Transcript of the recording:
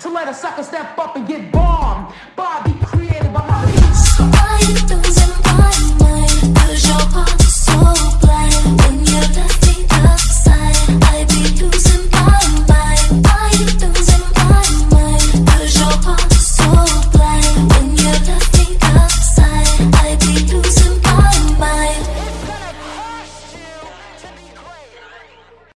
To let a sucker step up and get born.